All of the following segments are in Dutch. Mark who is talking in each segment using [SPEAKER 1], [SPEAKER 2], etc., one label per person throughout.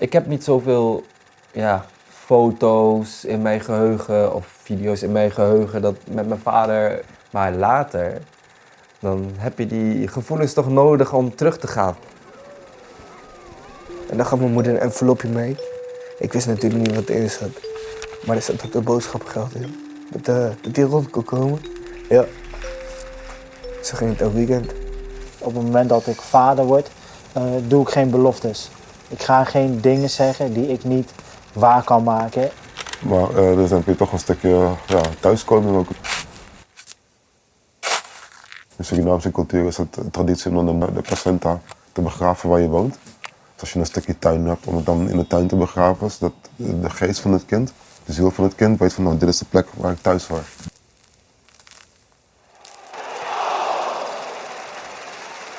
[SPEAKER 1] Ik heb niet zoveel ja, foto's in mijn geheugen of video's in mijn geheugen dat met mijn vader. Maar later, dan heb je die gevoelens toch nodig om terug te gaan.
[SPEAKER 2] En dan gaf mijn moeder een envelopje mee. Ik wist natuurlijk niet wat erin zat. Maar er zat ook de boodschappengeld in. Dat, eh, dat die rond kon komen. Ja. Zo ging het elk weekend.
[SPEAKER 3] Op het moment dat ik vader word, eh, doe ik geen beloftes. Ik ga geen dingen zeggen die ik niet waar kan maken.
[SPEAKER 4] Maar eh dus dan heb je toch een stukje thuiskomen ook. In Surinaamse cultuur is het traditie om de placenta te begraven waar je woont. Dus als je een stukje tuin hebt, om het dan in de tuin te begraven, zodat de geest van het kind, de ziel van het kind, weet van nou, dit is de plek waar ik thuis hoor.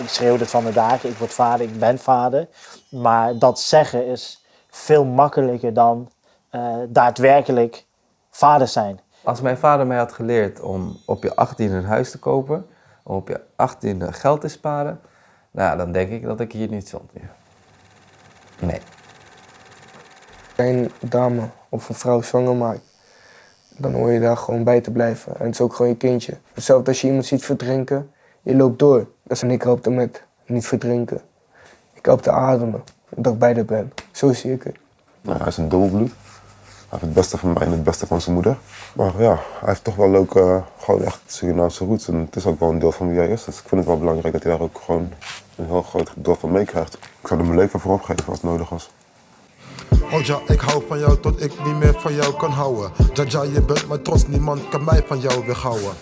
[SPEAKER 3] Ik schreeuw het van de daken, ik word vader, ik ben vader. Maar dat zeggen is veel makkelijker dan eh, daadwerkelijk vader zijn.
[SPEAKER 1] Als mijn vader mij had geleerd om op je 18e een huis te kopen, om op je 18e geld te sparen, nou, dan denk ik dat ik hier niet stond. Nee.
[SPEAKER 2] Een dame of een vrouw zwanger maakt, dan hoor je daar gewoon bij te blijven. En het is ook gewoon je kindje. Hetzelfde als je iemand ziet verdrinken, je loopt door. Dat is en ik help met niet verdrinken. Ik help te ademen, dat ik bij haar ben. Zo zie ik het.
[SPEAKER 4] Nou, hij is een dubbelbloed. Hij heeft het beste van mij en het beste van zijn moeder. Maar ja, hij heeft toch wel ook eh, gewoon echt Surinaamse roots. En het is ook wel een deel van wie hij is. Dus ik vind het wel belangrijk dat hij daar ook gewoon een heel groot deel van meekrijgt. Ik zou er mijn leven voor opgeven als het nodig was.
[SPEAKER 5] Oh ja, ik hou van jou tot ik niet meer van jou kan houden. Jaja, je bent mijn trots, niemand kan mij van jou weghouwen.